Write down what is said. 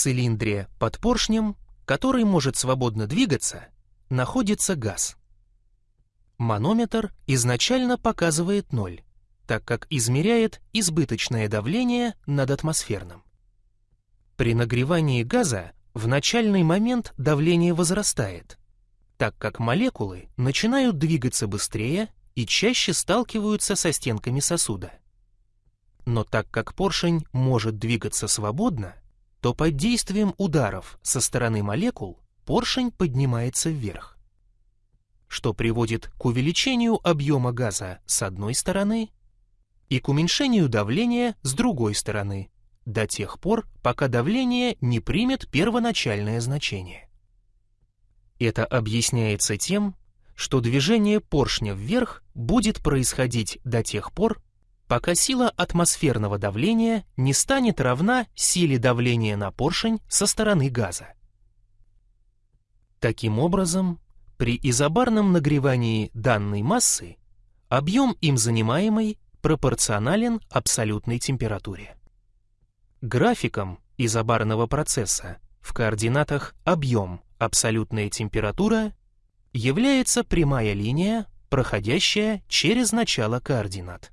цилиндре под поршнем, который может свободно двигаться, находится газ. Манометр изначально показывает ноль, так как измеряет избыточное давление над атмосферным. При нагревании газа в начальный момент давление возрастает, так как молекулы начинают двигаться быстрее и чаще сталкиваются со стенками сосуда. Но так как поршень может двигаться свободно, то под действием ударов со стороны молекул поршень поднимается вверх, что приводит к увеличению объема газа с одной стороны и к уменьшению давления с другой стороны, до тех пор, пока давление не примет первоначальное значение. Это объясняется тем, что движение поршня вверх будет происходить до тех пор, пока сила атмосферного давления не станет равна силе давления на поршень со стороны газа. Таким образом, при изобарном нагревании данной массы объем им занимаемый пропорционален абсолютной температуре. Графиком изобарного процесса в координатах объем, абсолютная температура является прямая линия, проходящая через начало координат.